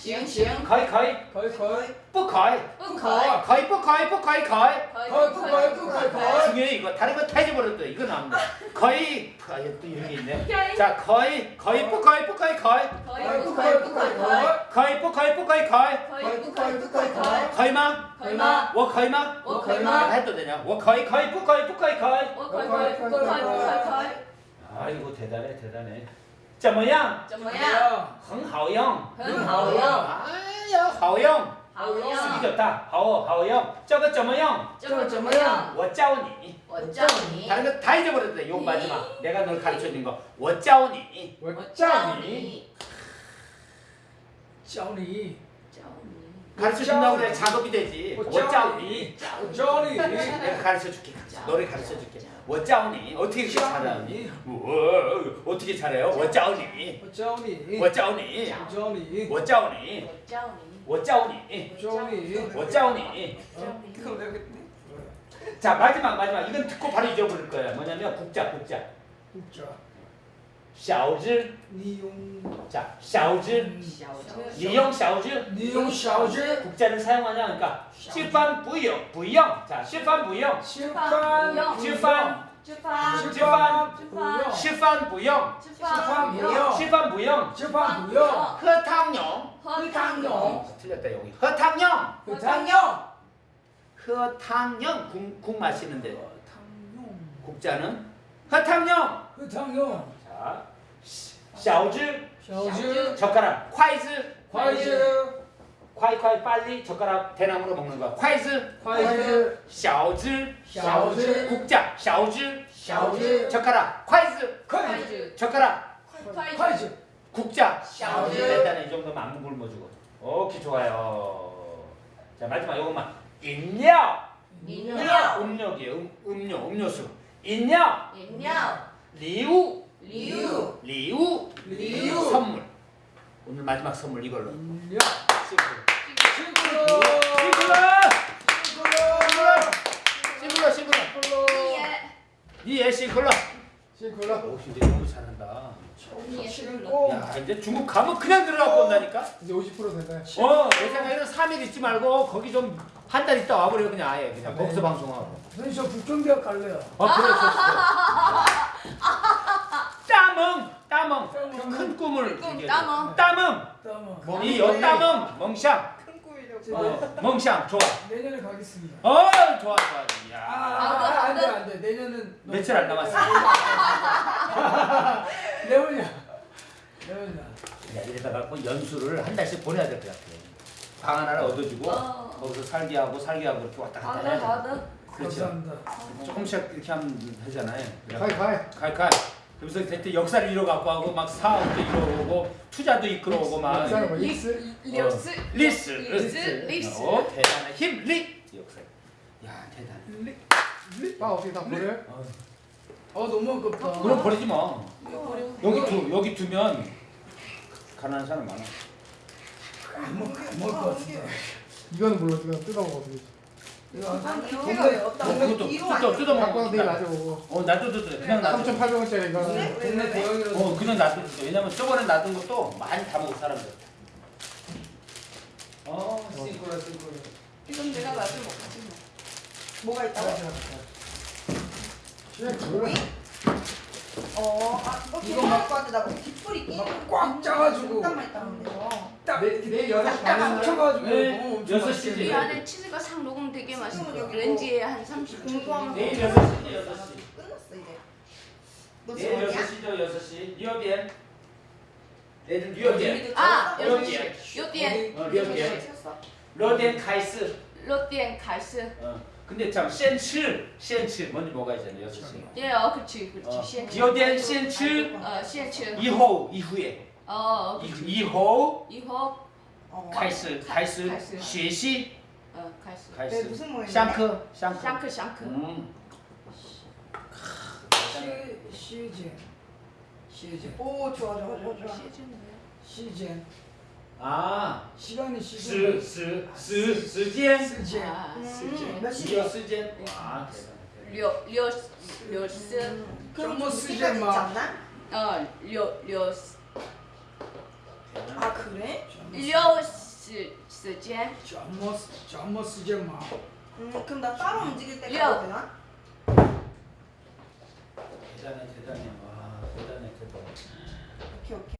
지은 지은 가이 가이 거의 거의 뿌 가이 뿌 가이 가이 뿌 가이 뿌 가이 가이 거의 거의 거의 거의 중요해 이거 다른 거 타져버렸다 이거 나온 거 거의 아또 이런 게 있네 자 거의 거의 뿌 가이 뿌 가이 가이 거의 뿌 가이 뿌 가이 가이 거의 뿌 가이 뿌 가이 가이 거의 뿌 가이 뿌 가이 가이 거의마 거의마 워 거의마 워 거의마 해도 되냐 워 거의 거의 뿌 가이 뿌 가이 가이 워 거의 거의 뿌 가이 뿌 가이 가이 아이고 대단해 대단해 怎么样怎么样？很好用很好用， 아야 好用好 쓰기 用， 좋다 好好用这个怎么用这个怎么样？我教你我教你， 다른 거 다 잊어버렸다 요 마지막 내가 널 가르쳐준 거我教你我我教教你你，教你教你， 가르쳐준다고 그래 작업이 되지 我 我教教你你我教你 내가 가르쳐줄게 너를 가르쳐줄게 워짜오니? 어떻게 잘하니? 어떻게 잘해요? 워짜오니? 워짜오니. 워짜오니? 워짜오니. 워짜오니? 워짜오니. 워짜오니? 워짜오니. 자 마지막 마지막. 이건 듣고 바로 잊어버릴 거예요. 뭐냐면 국자 국자. 국자. 샤오즈 니용 자 샤오즈 니용 샤오즈 니용 샤오즈 국자를 사용하냐 그러니까 실판 부용 부용 자 실판 부용 실판 실판 실판 吃饭 不用 吃饭 不用 吃饭 不用 吃饭 不用 喝汤用. 喝汤用. 어, 틀렸다 여기. 喝汤用. 喝汤用. 喝汤用. 국 마시는데. 국자는? 喝汤用. 喝汤用. 勺子, 勺子, 젓가락, 筷子, 筷子, 네. 快快 빨리 젓가락 대나무로 먹는 거야. 筷子, 筷子, 勺子, 勺子, 국자, 勺子, 勺子, 젓가락, 筷子, 筷子, 젓가락, 콰이즈, 국자, 샤오즈. 네, 일단은 이 정도면 안무 굶어주고. 오케이 좋아요. 자 마지막 요것만. 인력. 인력. 음력이에요. 음, 음료, 음료수. 인력. 인력. 리우. 리우. 리우. 리우. 선물. 오늘 마지막 선물 이걸로. 야. 시골로 시골로 시골로 시골로 니예. 시골로 시골로 오 진짜 너무 잘한다. 야 이제 중국 가면 그냥 들어가고 온다니까? 이제 50% 된다 어내 생각에는 3일 있지 말고 거기 좀 한 달 있다 와버려 그냥 아예. 그냥 거기서 방송하고. 선생님 저 북경대학 갈래요. 아 그래 좋습니다 큰 꿈을 꿈 따멈 따멈 멍이요 따멈 멍샹. 큰 꿈이라고 어, 어, 멍샹. 좋아. 내년에 가겠습니다. 어 좋아 좋아. 이야. 아, 아, 아, 아, 안돼 안돼. 내년은 며칠 안 남았어? 내년이야. 내년이야. 이러다가 뭐 연수를 한 달씩 보내야 될 것 같아. 방 하나를 얻어주고 어. 거기서 살게 하고 살게 하고 이렇게 왔다 갔다 해야 돼. 그렇죠 감사합니다. 조금씩 이렇게 하면 되잖아요. 가이 가이 가이 가이 그래서 대체 역사를 잃어갖고 하고 막 사업도 잃어오고 투자도 이끌어오고 막. 리스 리스? 리스. 리스 어 대단해 힘리 역사 야 대단해. 리나 아, 어떻게 다 버려? 어. 어. 너무 급다. 그럼 버리지 마. 여기 두 여기 두면 가난한 사람 많아. 먹을 것 같은데. 이건 몰라. 그냥 뜯어먹어도 되지. 이거. 동네 어, 동네 이거 뜯어? 뜯어 갖고 먹어 낮에 먹어 어 나도 뜯어 그냥 놔둬 3,800원짜리 이거는 네? 동네 대형이라서 어 그냥 놔둬 왜냐면 저번에 놔둔 것도 많이 다 먹어 사람들 어 싱크로 싱크로 이건 내가 나중에 먹지 뭐. 뭐가 있다고? 그냥 그거야 어, 아, 어, 이거 이거 막- 갖고 왔는데 나 뒷불이 끼는 막꽉 짜가지고. 잠깐만 있다 어. 내일 내일 6시 딱 반에 합쳐가지고 네, 너무 엄청 여섯 맛있게 시지. 이 돼. 안에 치즈가 싹 녹으면 되게 맛있어. 지금은 여기 렌지에 한 30분 공부하면서 내일 먹자. 6시지 6시 끝났어 이제. 너 내일 지금 어디야? 6시죠 6시 뉴욕엔 내일은 뉴욕엔 아, 몇 여기 개? 요디엔 어 뉴욕엔 로덴 카이스 로디엔 갈스. 어 근데 참 센츠 센츠 뭔지 뭐가 있잖아요 6시 예, 어, 그렇지, 그렇지. 디오덴 센츠 어, 시엔츠. 以后 이후에 어, 이, 그렇지. 以后 이호 어. 开始开始开始学习 어, 갈스. 开 네, 始 무슨 모임인데? 上课上课 샹크 샹크. 음 시 시젠 시젠 오, 좋아, 좋아, 좋아, 좋아. 시즌 뭐야? 시젠 아 시간이 时 시간 时时时间 시젠 아, 음, 몇 时 시야? 时间와 대단해 료, 료, 료스. 음, 그럼 뭐 좀 쓰지 시간 마. 있지 않나? 어, 료, 료스. 아, 그래? 료스. 时间怎么怎么时间嘛？ 음 그럼 나 따로 움직일 때 야. 가도 되나? 대단해 대단해 와 대단해 대단해. 오케이 오케이